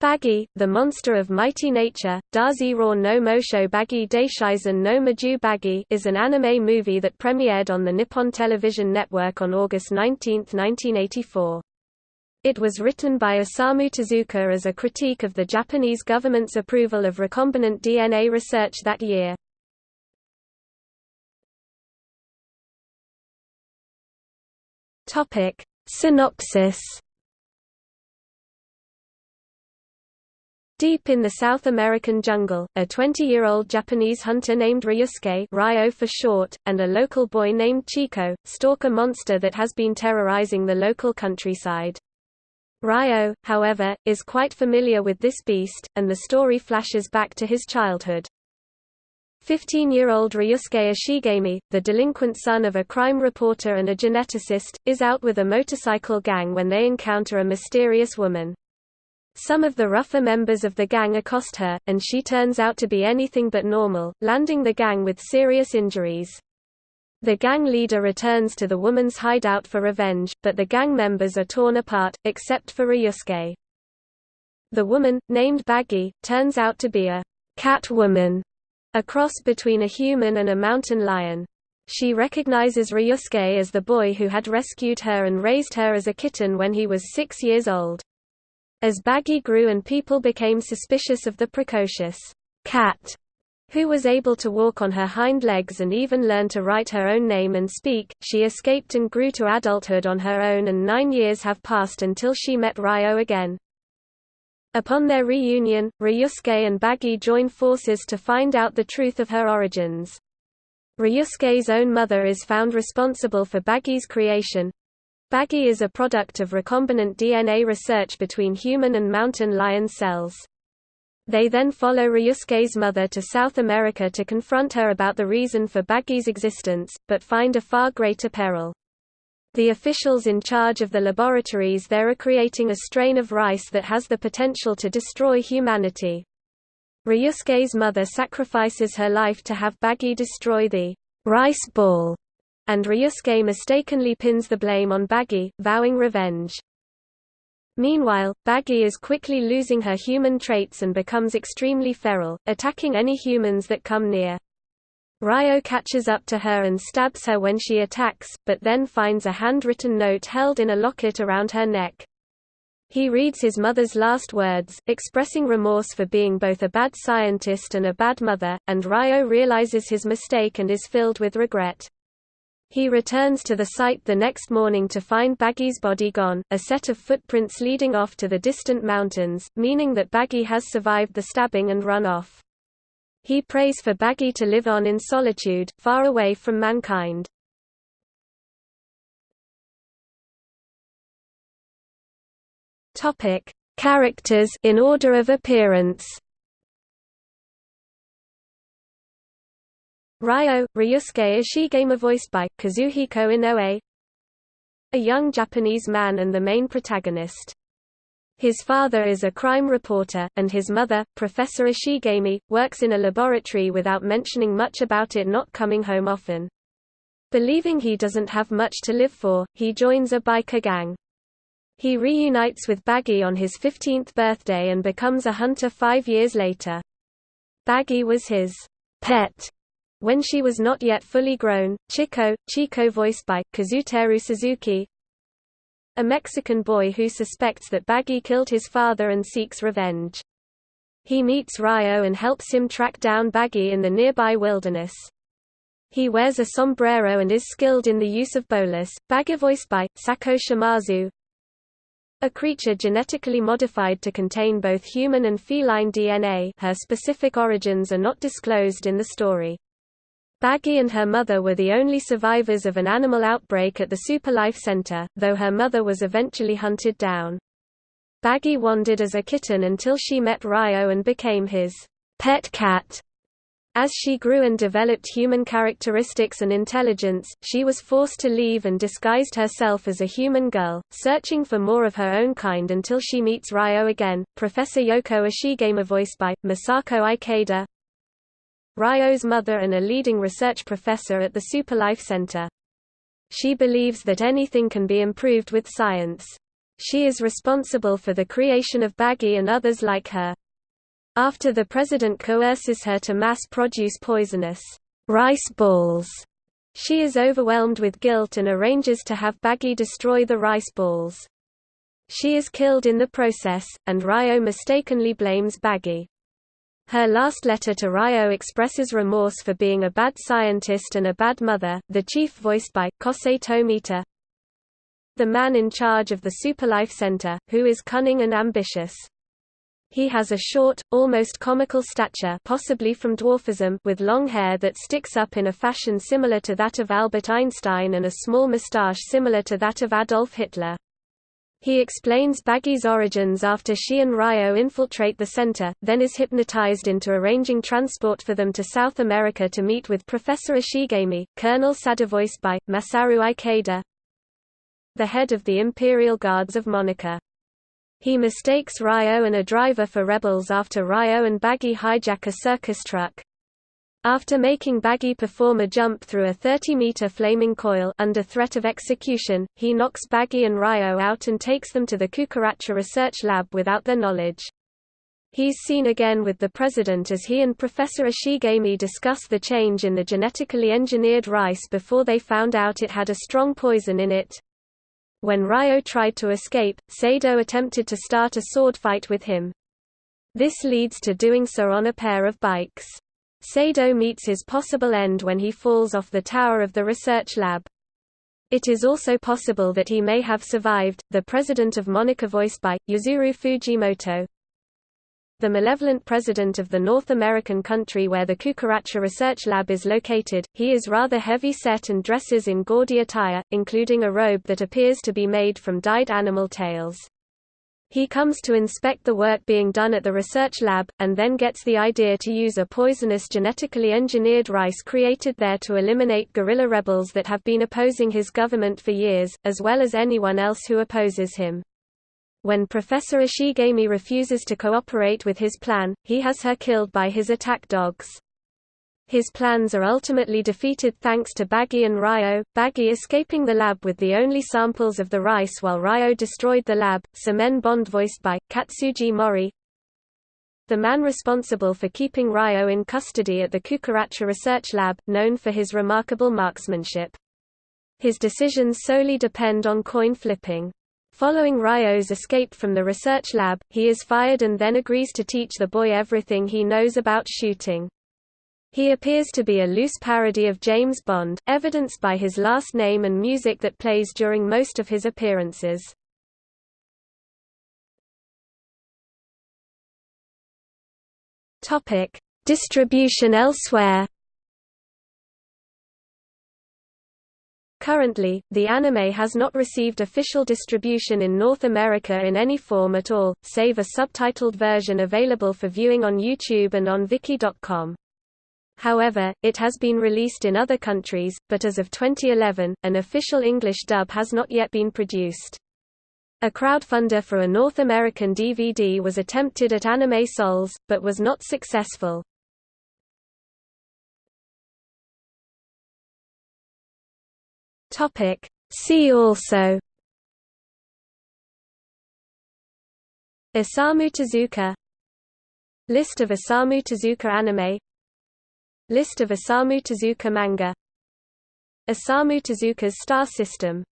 Bagi, the monster of mighty nature, Dazi Ra no Mosho Bagi Daishizen no Maju Bagi is an anime movie that premiered on the Nippon Television Network on August 19, 1984. It was written by Osamu Tezuka as a critique of the Japanese government's approval of recombinant DNA research that year. Synopsis Deep in the South American jungle, a 20-year-old Japanese hunter named Ryusuke Ryo for short, and a local boy named Chico, stalk a monster that has been terrorizing the local countryside. Ryo, however, is quite familiar with this beast, and the story flashes back to his childhood. 15-year-old Ryusuke Ishigami, the delinquent son of a crime reporter and a geneticist, is out with a motorcycle gang when they encounter a mysterious woman. Some of the rougher members of the gang accost her, and she turns out to be anything but normal, landing the gang with serious injuries. The gang leader returns to the woman's hideout for revenge, but the gang members are torn apart, except for Ryusuke. The woman, named Bagi, turns out to be a cat woman, a cross between a human and a mountain lion. She recognizes Ryusuke as the boy who had rescued her and raised her as a kitten when he was six years old. As Bagi grew and people became suspicious of the precocious cat, who was able to walk on her hind legs and even learn to write her own name and speak, she escaped and grew to adulthood on her own and nine years have passed until she met Ryo again. Upon their reunion, Ryusuke and Bagi join forces to find out the truth of her origins. Ryusuke's own mother is found responsible for Bagi's creation, Bagi is a product of recombinant DNA research between human and mountain lion cells. They then follow Ryusuke's mother to South America to confront her about the reason for Bagi's existence, but find a far greater peril. The officials in charge of the laboratories there are creating a strain of rice that has the potential to destroy humanity. Ryusuke's mother sacrifices her life to have Bagi destroy the rice ball and Ryusuke mistakenly pins the blame on Bagi, vowing revenge. Meanwhile, Bagi is quickly losing her human traits and becomes extremely feral, attacking any humans that come near. Ryo catches up to her and stabs her when she attacks, but then finds a handwritten note held in a locket around her neck. He reads his mother's last words, expressing remorse for being both a bad scientist and a bad mother, and Ryo realizes his mistake and is filled with regret. He returns to the site the next morning to find Bagi's body gone, a set of footprints leading off to the distant mountains, meaning that Bagi has survived the stabbing and run off. He prays for Bagi to live on in solitude, far away from mankind. Topic: Characters in order of appearance. Ryo, Ryusuke Ishigami voiced by, Kazuhiko Inoue A young Japanese man and the main protagonist. His father is a crime reporter, and his mother, Professor Ishigami, works in a laboratory without mentioning much about it not coming home often. Believing he doesn't have much to live for, he joins a biker gang. He reunites with Bagi on his 15th birthday and becomes a hunter five years later. Bagi was his pet when she was not yet fully grown, Chico, Chico voiced by, Kazuteru Suzuki a Mexican boy who suspects that Bagi killed his father and seeks revenge. He meets Ryo and helps him track down Bagi in the nearby wilderness. He wears a sombrero and is skilled in the use of bolas, Bagi voiced by, Sako Shimazu, a creature genetically modified to contain both human and feline DNA her specific origins are not disclosed in the story. Bagi and her mother were the only survivors of an animal outbreak at the Superlife Center, though her mother was eventually hunted down. Bagi wandered as a kitten until she met Ryo and became his pet cat. As she grew and developed human characteristics and intelligence, she was forced to leave and disguised herself as a human girl, searching for more of her own kind until she meets Ryo again. Professor Yoko Ishigami voiced by Masako Ikeda, Ryo's mother and a leading research professor at the Superlife Center. She believes that anything can be improved with science. She is responsible for the creation of Bagi and others like her. After the president coerces her to mass-produce poisonous rice balls, she is overwhelmed with guilt and arranges to have Bagi destroy the rice balls. She is killed in the process, and Ryo mistakenly blames Bagi. Her last letter to Ryo expresses remorse for being a bad scientist and a bad mother, the chief voiced by, Kosei Tomita, the man in charge of the Superlife Center, who is cunning and ambitious. He has a short, almost comical stature possibly from dwarfism with long hair that sticks up in a fashion similar to that of Albert Einstein and a small moustache similar to that of Adolf Hitler. He explains Bagi's origins after she and Ryo infiltrate the center, then is hypnotized into arranging transport for them to South America to meet with Professor Ishigami, Colonel Sada voiced by, Masaru Ikeda, the head of the Imperial Guards of Monica. He mistakes Ryo and a driver for rebels after Ryo and Bagi hijack a circus truck. After making Bagi perform a jump through a 30-meter flaming coil under threat of execution, he knocks Bagi and Ryo out and takes them to the Cucaracha Research Lab without their knowledge. He's seen again with the president as he and Professor Ishigami discuss the change in the genetically engineered rice before they found out it had a strong poison in it. When Ryo tried to escape, Sado attempted to start a sword fight with him. This leads to doing so on a pair of bikes. Sado meets his possible end when he falls off the tower of the research lab. It is also possible that he may have survived. The president of Monica voiced by Yuzuru Fujimoto. The malevolent president of the North American country where the Cucaracha Research Lab is located, he is rather heavy set and dresses in gaudy attire, including a robe that appears to be made from dyed animal tails. He comes to inspect the work being done at the research lab, and then gets the idea to use a poisonous genetically engineered rice created there to eliminate guerrilla rebels that have been opposing his government for years, as well as anyone else who opposes him. When Professor Ishigami refuses to cooperate with his plan, he has her killed by his attack dogs. His plans are ultimately defeated thanks to Bagi and Ryo, Bagi escaping the lab with the only samples of the rice while Ryo destroyed the lab. Semen Bond voiced by, Katsuji Mori. The man responsible for keeping Ryo in custody at the Cucaracha Research Lab, known for his remarkable marksmanship. His decisions solely depend on coin flipping. Following Ryo's escape from the research lab, he is fired and then agrees to teach the boy everything he knows about shooting. He appears to be a loose parody of James Bond, evidenced by his last name and music that plays during most of his appearances. Topic: Distribution elsewhere. Currently, the anime has not received official distribution in North America in any form at all, save a subtitled version available for viewing on YouTube and on Viki.com. However, it has been released in other countries, but as of 2011, an official English dub has not yet been produced. A crowdfunder for a North American DVD was attempted at Anime Sols, but was not successful. See also Osamu Tezuka List of Osamu Tezuka anime List of Osamu Tezuka manga. Osamu Tezuka's star system